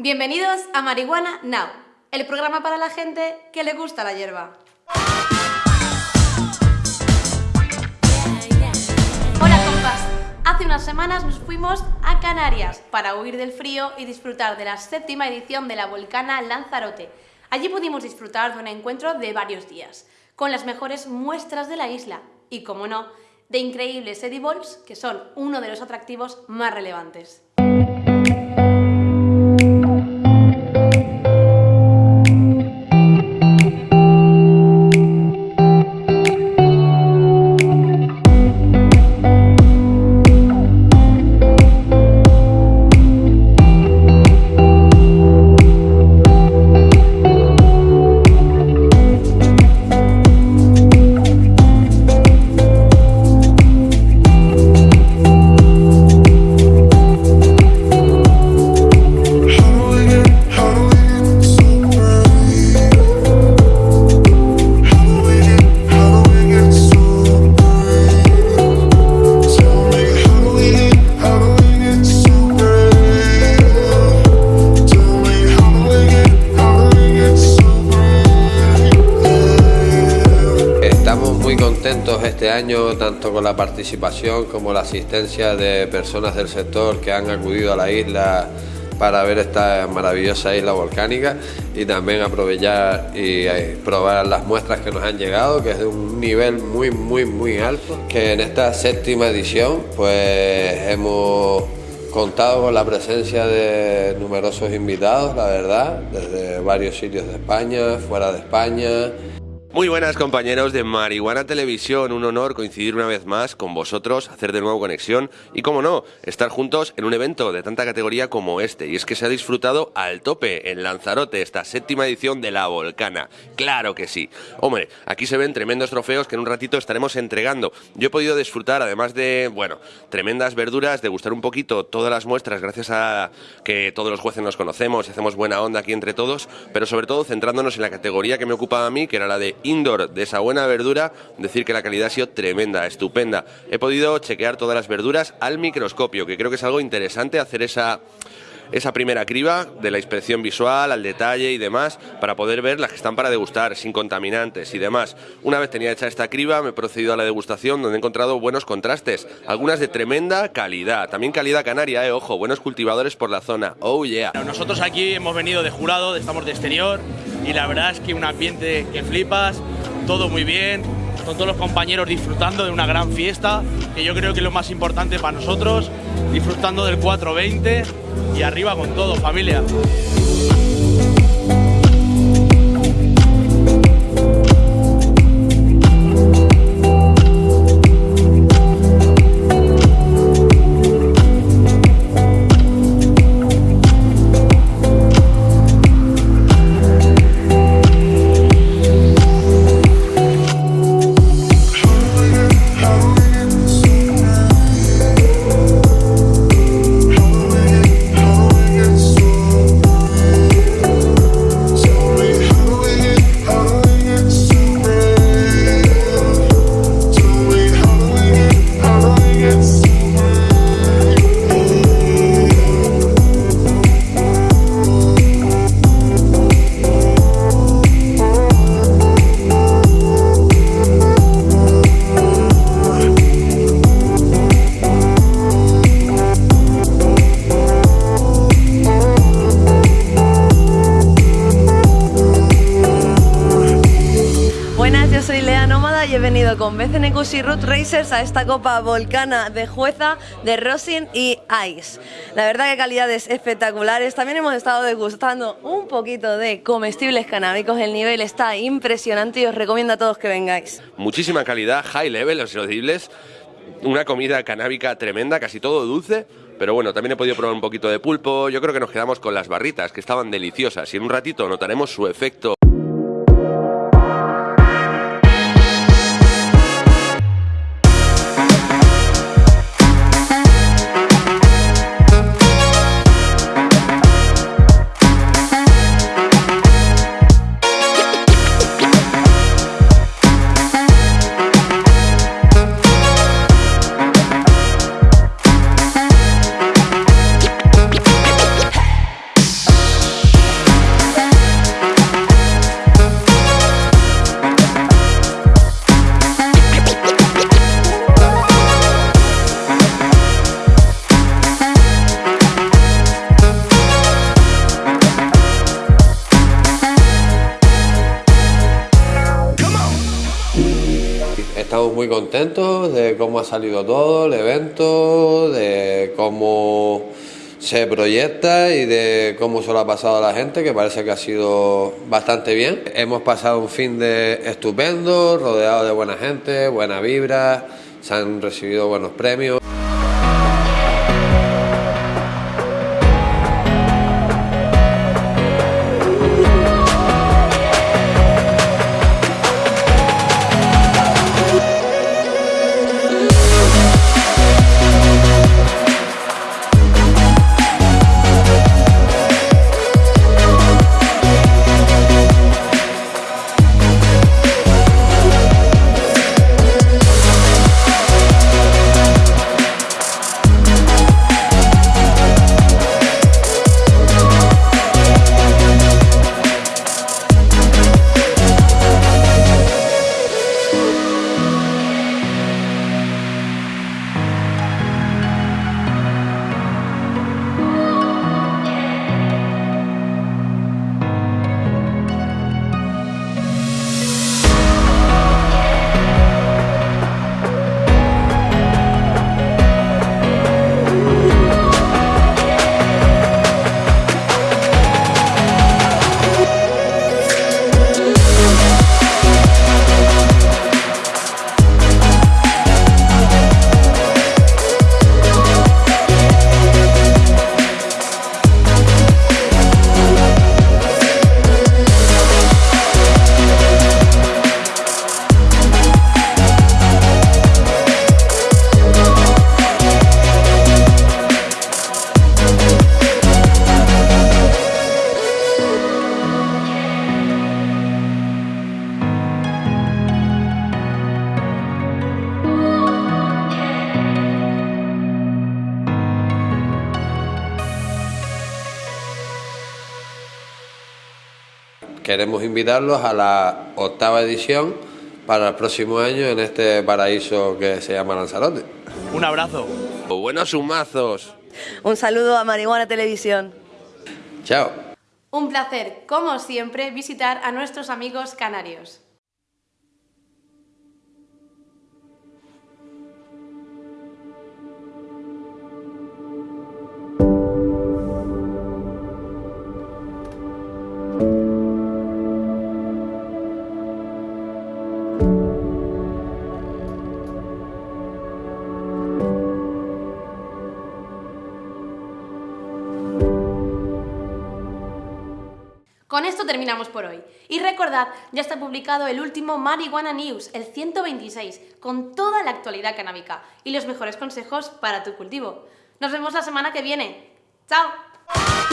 Bienvenidos a Marihuana Now, el programa para la gente que le gusta la hierba. Hola compas, hace unas semanas nos fuimos a Canarias para huir del frío y disfrutar de la séptima edición de la Volcana Lanzarote. Allí pudimos disfrutar de un encuentro de varios días, con las mejores muestras de la isla y, como no, de increíbles edibles que son uno de los atractivos más relevantes. Este año, tanto con la participación como la asistencia de personas del sector que han acudido a la isla para ver esta maravillosa isla volcánica y también aprovechar y eh, probar las muestras que nos han llegado, que es de un nivel muy, muy, muy alto. Que en esta séptima edición pues hemos contado con la presencia de numerosos invitados, la verdad, desde varios sitios de España, fuera de España, muy buenas compañeros de Marihuana Televisión, un honor coincidir una vez más con vosotros, hacer de nuevo conexión y, como no, estar juntos en un evento de tanta categoría como este. Y es que se ha disfrutado al tope en Lanzarote esta séptima edición de La Volcana. Claro que sí. Hombre, aquí se ven tremendos trofeos que en un ratito estaremos entregando. Yo he podido disfrutar, además de, bueno, tremendas verduras, de gustar un poquito todas las muestras gracias a que todos los jueces nos conocemos y hacemos buena onda aquí entre todos, pero sobre todo centrándonos en la categoría que me ocupaba a mí, que era la de indoor de esa buena verdura, decir que la calidad ha sido tremenda, estupenda. He podido chequear todas las verduras al microscopio, que creo que es algo interesante hacer esa esa primera criba de la inspección visual, al detalle y demás, para poder ver las que están para degustar, sin contaminantes y demás. Una vez tenía hecha esta criba, me he procedido a la degustación, donde he encontrado buenos contrastes, algunas de tremenda calidad, también calidad canaria, eh, ojo, buenos cultivadores por la zona, oh yeah. Nosotros aquí hemos venido de jurado, estamos de exterior, y la verdad es que un ambiente que flipas, todo muy bien, con todos los compañeros disfrutando de una gran fiesta, que yo creo que es lo más importante para nosotros, disfrutando del 420 y arriba con todo, familia. Con BCNQs y Root Racers a esta Copa Volcana de Jueza de Rosin y Ice. La verdad que calidades espectaculares. También hemos estado degustando un poquito de comestibles canábicos. El nivel está impresionante y os recomiendo a todos que vengáis. Muchísima calidad, high level, los audibles. Una comida canábica tremenda, casi todo dulce. Pero bueno, también he podido probar un poquito de pulpo. Yo creo que nos quedamos con las barritas, que estaban deliciosas. Y en un ratito notaremos su efecto estamos muy contentos de cómo ha salido todo, el evento, de cómo se proyecta y de cómo se lo ha pasado a la gente, que parece que ha sido bastante bien. Hemos pasado un fin de estupendo, rodeado de buena gente, buena vibra, se han recibido buenos premios. Queremos invitarlos a la octava edición para el próximo año en este paraíso que se llama Lanzarote. Un abrazo. Buenos humazos. Un saludo a Marihuana Televisión. Chao. Un placer, como siempre, visitar a nuestros amigos canarios. Terminamos por hoy. Y recordad, ya está publicado el último Marihuana News, el 126, con toda la actualidad canábica y los mejores consejos para tu cultivo. Nos vemos la semana que viene. ¡Chao!